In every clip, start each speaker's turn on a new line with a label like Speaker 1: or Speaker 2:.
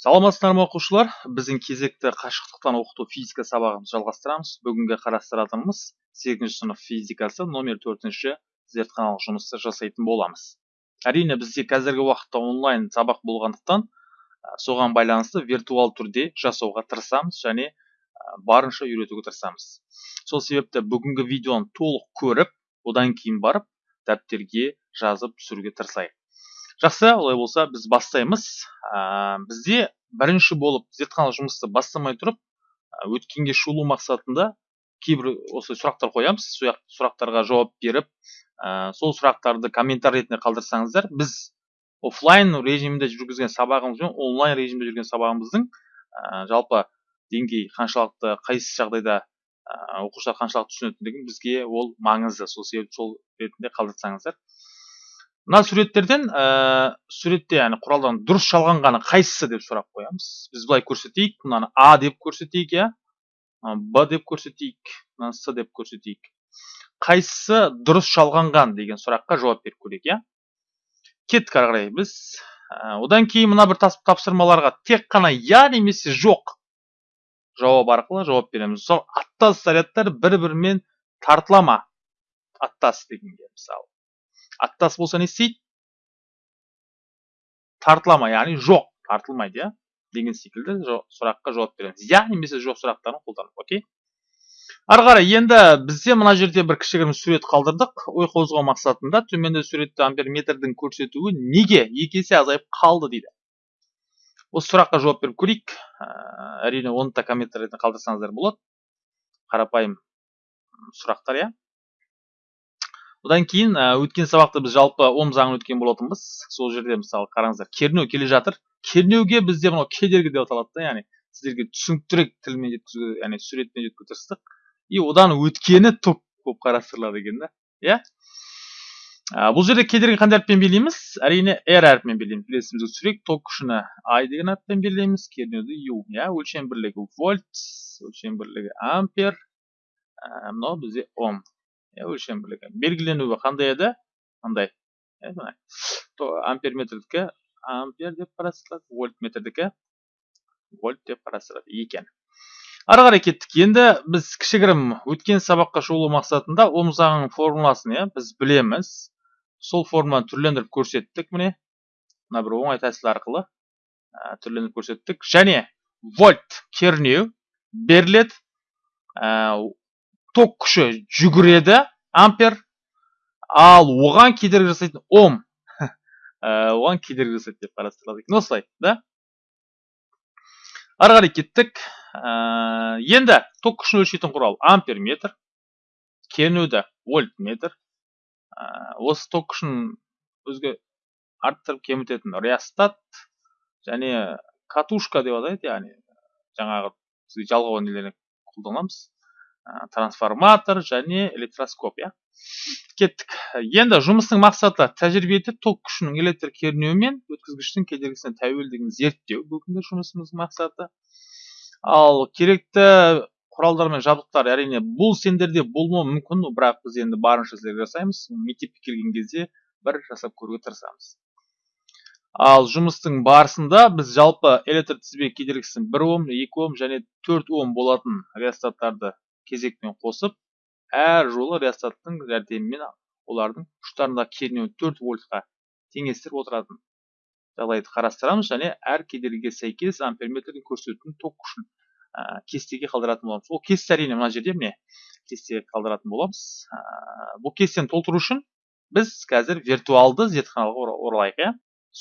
Speaker 1: саламатсыздар ма оқушылар? Біздің кезекті қашықтықтан оқыту физика сабағымызды жалғастырамыз. Бүгінгі қарастыратынымыз сегізінші сынып физикасы номер төртінші зертханалық жұмысты жасайтын боламыз. Әрине бізде қазіргі уақытта онлайн сабақ болғандықтан соған байланысты виртуал түрде жасауға тырысамыз және барынша үйретуге тырысамыз. Сол себепті бүгінгі видеоны толық көріп одан кейін барып дәптерге жазып түсіруге тырысайық. Жақсы олай болса біз бастаймыз. Ә, бізде бірінші болып зертханалық жұмысты бастамай тұрып өткенге шолу мақсатында кейбір осы сұрақтар қоямыз. Сұрақтарға жауап беріп ә, сол сұрақтарды комментарий ретінде қалдырсаңыздар біз офлайн режимінде жүргізген сабағымыз бен онлайн режимде жүрген сабағымыздың ә, жалпы деңгей қаншалықты қайсы жағдайда оқушылар қаншалықты түсінетіндігін бізге ол маңызды. Сол себепті сол ретінде қалдырсаңыздар. Мына суреттерден ә, суретте яғни құралдан дұрыс жалғанғаны қайсысы деп сұрақ қоямыз. Біз былай көрсетейік мынаны а деп көрсетейік иә. Б деп көрсетейік мынаны с деп көрсетейік. Қайсысы дұрыс жалғанған деген сұраққа жауап беріп көрейік иә. Кеттік ары қарай біз. Ә, одан кейін мына бір тапсырмаларға тек қана я немесе жоқ жауап арқылы жауап береміз. Мысалы аттас зарядтар бір бірімен тартыла ма? Аттас дегенге мысалы. Аттас болса не істейді тартыла ма яғни жоқ тартылмайды иә деген секілді сұраққа жауап береміз. Иә немесе жоқ сұрақтарын қолданып окей? Ары қарай енді бізде мына жерде бір кішігірім сурет қалдырдық. Ой қозғау мақсатында төменде суретте амперметрдің көрсетуі неге екі есе азайып қалды дейді. Осы сұраққа жауап беріп көрейік. Әрине оны да комментарийде қалдырсаңыздар болады. Қарапайым сұрақтар иә. Одан кейін өткен сабақта біз жалпы ом заңын өткен болатынбыз. Сол жерде мысалы қараңыздар кернеу келе жатыр. Кернеуге бізде мынау кедергі деп аталады да яғни сіздерге түсініктірек тілмен жеткізуге яғни суретпен жеткізуге тырыстық и одан өткені топ болып қарастырылады екен да иә? Бұл жерде кедергі қандай әріппен белгілейміз? Әрине r әрпімен белгілейміз. Келесімізге түсірейік ток күшіні i деген әріппен белгілейміз. Кернеуді u иә? Өлшем бірлігі вольт өлшем бірлігі ампер мынау бізде ом өлшем бірлігі белгіленуі қандай еді мындай амперметрдікі ампер деп қарастырылады вольтметрдікі вольт деп қарастырылады екен. Ары қарай кеттік. Енді біз кішігірім өткен сабаққа шолу мақсатында ом заңының формуласын иә біз білеміз. Сол формуланы түрлендіріп көрсеттік міне. Мына бір оңай тәсіл арқылы түрлендіріп көрсеттік. Және вольт кернеу беріледі. Ток күші жүгіреді ампер. Ал оған кедергі жасайтын ом. Оған кедергі жасайды деп қарастырылады екен. Осылай да? Ары қарай кеттік. Ә, енді ток күшін өлшейтін құрал амперметр кернеуді вольтметр. Ә, осы ток күшін өзге арттырып кемітетін реостат және катушка деп атайды яғни жаңағы жалғау нелеріне қолданамыз. Трансформатор және электроскоп иә. Кеттік. Енді жұмыстың мақсаты тәжірибеде ток күшінің электр кернеуі мен өткізгіштің кедергісіне тәуелдігін зерттеу бүгінгі жұмысымыздың мақсаты. Ал керекті құралдар мен жабдықтар әрине бұл сендерде болмауы мүмкін бірақ біз енді барынша сіздерге жасаймыз. Мектепке келген кезде бір жасап көруге тырысамыз. Ал жұмыстың барысында біз жалпы электр тізбек кедергісін бір ом екі ом және төрт ом болатын реостаттарды кезекпен қосып әр жолы реостаттың жәрдемімен олардың ұштарындағы кернеуін төрт вольтқа теңестіріп отыратын жағдайды қарастырамыз және әр кедергіге сәйкес амперметрдің көрсететін ток күшін ә, кестеге қалдыратын боламыз. Ол кесте әрине мына жерде міне кестеге қалдыратын боламыз. Ә, бұл кестені толтыру үшін біз қазір виртуалды зертханаға оралайық иә.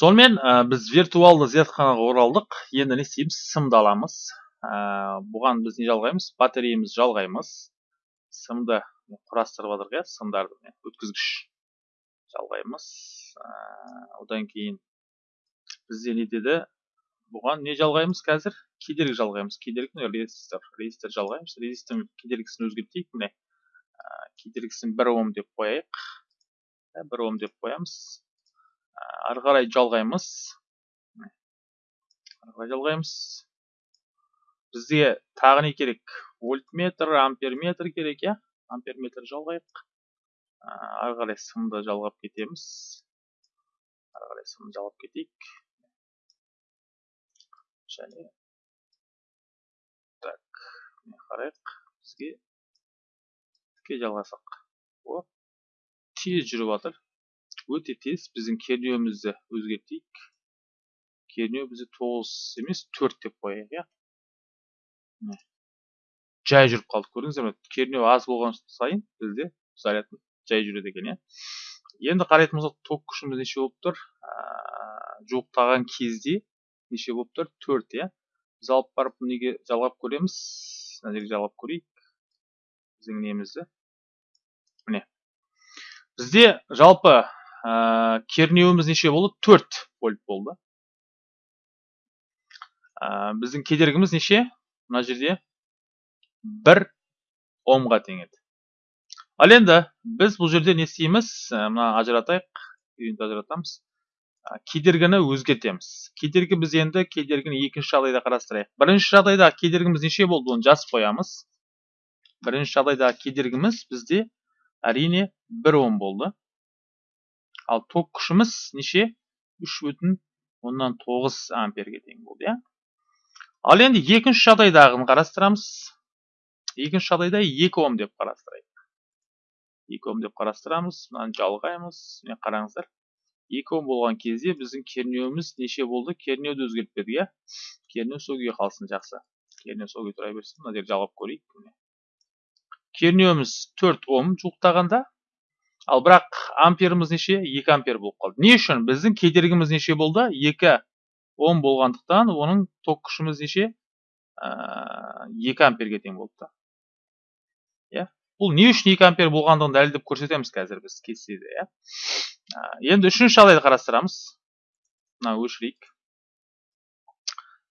Speaker 1: Сонымен ә, біз виртуалды зертханаға оралдық. Енді не істейміз? Сымды аламыз. Ә, бұған біз не жалғаймыз батареямызды жалғаймыз. Сымды құрастырып жатырмық иә сымдарды өткізгіш жалғаймыз. Ә, одан кейін бізде не деді? Бұған не жалғаймыз қазір? Кедергі жалғаймыз. Кедергі резистор. Резистор жалғаймыз. Резистор кедергісін өзгертейік міне ә, кедергісін бір ом деп қояйық. Ә, бір ом деп қоямыз. Ары қарай жалғаймыз. Ары қарай жалғаймыз. Бізге тағы не керек? Вольтметр амперметр керек иә? Амперметр жалғайық. Ары қарай сымды жалғап кетеміз. Ары қарай сымды жалғап кетейік. Және так қарайық. Бізге тіке жалғасақ. О тез жүріп жатыр өте тез. Біздің кернеуімізді өзгертейік. Кернеу бізде тоғыз емес төрт деп қояйық иә? Жай жүріп қалдық көрдіңіздер ме кернеу аз болған сайын бізде заряд жай жүреді екен иә. Енді қарайтын болсақ ток күшіміз неше болып тұр? Жуықтаған кезде неше болып тұр? Төрт иә. Біз алып барып неге жалғап көреміз? Мына жерге жалғап көрейік. Біздің немізді міне. Бізде жалпы ә, кернеуіміз неше болды? Төрт вольт болды. Ә, біздің кедергіміз неше? Мына жерде бір омға тең еді ал енді біз бұл жерде не істейміз? Мына ажыратайық ажыратамыз. Кедергіні өзгертеміз. Кедергі біз енді кедергіні екінші жағдайда қарастырайық. Бірінші жағдайда кедергіміз неше болды? Оны жазып қоямыз. Бірінші жағдайда кедергіміз бізде әрине бір ом болды. Ал ток күшіміз неше? Үш бүтін оннан тоғыз амперге тең болды иә? ал енді екінші жағдайдағын қарастырамыз. Екінші жағдайда 2 ом деп қарастырайық. 2 ом деп қарастырамыз. Мынаны жалғаймыз. Міне қараңыздар. 2 ом болған кезде біздің кернеуіміз неше болды? Кернеуді өзгертпедік иә? Кернеу сол күйі қалсын жақсы. Кернеу сол күйі тұра берсін. Мына жерді жалғап көрейік. Кернеуіміз 4 ом жуықтағанда ал бірақ амперіміз неше? 2 ампер болып қалды. Не үшін? Біздің кедергіміз неше болды? 2 он болғандықтан оның ток күшіміз неше? Ә, екі амперге тең болыпты. Иә? Бұл не үшін екі ампер болғандығын дәлелдеп көрсетеміз қазір біз кестеде иә? Ә, енді үшінші жағдайды қарастырамыз. Мынаны өшірейік.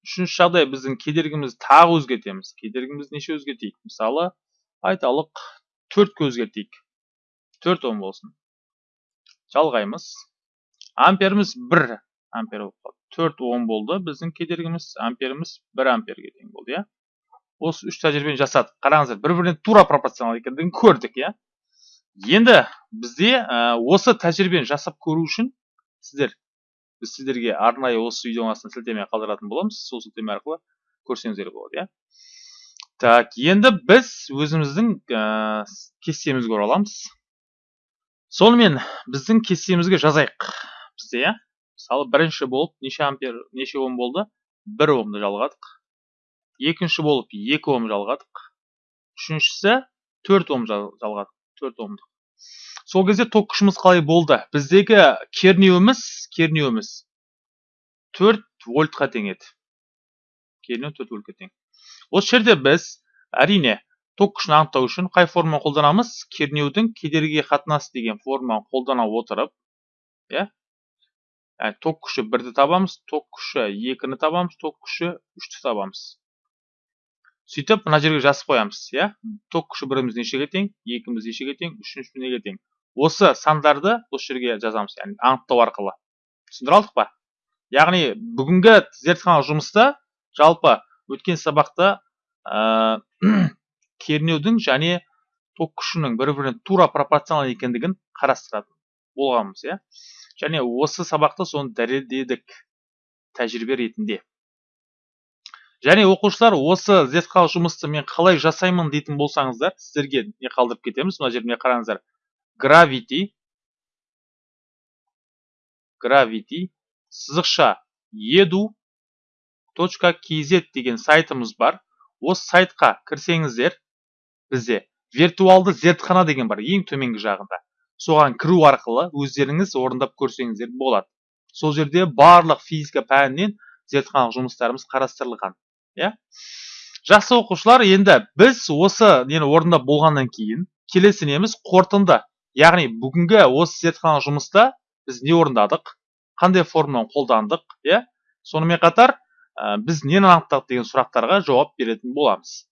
Speaker 1: Үшінші жағдай біздің кедергіміз тағы өзгертеміз. Кедергіміз неше өзгертейік? Мысалы айталық төртке өзгертейік. Төрт ом болсын. Жалғаймыз. Амперіміз бір ампер болып қалды төрт ом болды біздің кедергіміз амперіміз бір амперге тең болды иә осы үш тәжірибені жасадық қараңыздар бір біріне тура пропорционал екендігін көрдік иә енді бізде осы тәжірибені жасап көру үшін сіздер біз сіздерге арнайы осы видеоның астына сілтеме қалдыратын боламыз сол сілтеме арқылы көрсеңіздер болады иә так енді біз өзіміздің ә, кестемізге ораламыз сонымен біздің кестемізге жазайық бізде иә мысалы бірінші болып неше ампер неше ом болды? Бір омды жалғадық. Екінші болып екі ом жалғадық. Үшіншісі төрт ом жалғадық төрт омдық сол кезде ток күшіміз қалай болды? Біздегі кернеуіміз кернеуіміз төрт вольтқа тең еді кернеу төрт вольтқа тең. Осы жерде біз әрине ток күшін анықтау үшін қай форманы қолданамыз? Кернеудің кедергіге қатынасы деген форманы қолдана отырып иә яғни ток күші бірді табамыз ток күші екіні табамыз ток күші үшті табамыз сөйтіп мына жерге жазып қоямыз иә ток күші біріміз нешеге тең екіміз нешеге тең үшінші неге тең осы сандарды осы жерге жазамыз яғни анықтау арқылы түсіндіре алдық па яғни бүгінгі зертханалық жұмыста жалпы өткен сабақта ә, кернеудің және ток күшінің бір біріне тура пропорционал екендігін қарастыратын болғанбыз иә және осы сабақта соны дәлелдедік тәжірибе ретінде. Және оқушылар осы зертханалық жұмысты мен қалай жасаймын дейтін болсаңыздар сіздерге не қалдырып кетеміз? Мына жеріне қараңыздар. Gravity gravity сызықша edu точка kz деген сайтымыз бар. Осы сайтқа кірсеңіздер бізде виртуалды зертхана деген бар ең төменгі жағында. Соған кіру арқылы өздеріңіз орындап көрсеңіздер болады. Сол жерде барлық физика пәнінен зертханалық жұмыстарымыз қарастырылған иә? Жақсы оқушылар енді біз осы нені орындап болғаннан кейін келесі неміз қорытынды. Яғни бүгінгі осы зертханалық жұмыста біз не орындадық қандай формуланы қолдандық иә? Сонымен қатар ә, біз нені анықтадық деген сұрақтарға жауап беретін боламыз.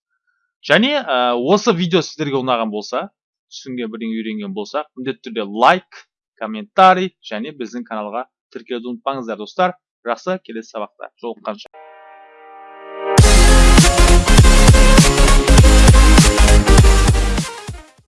Speaker 1: Және ә, осы видео сіздерге ұнаған болса түсінген бірдеңе үйренген болсақ міндетті түрде лайк комментарий және біздің каналға тіркелуді ұмытпаңыздар достар жақсы келесі сабақта жолыққанша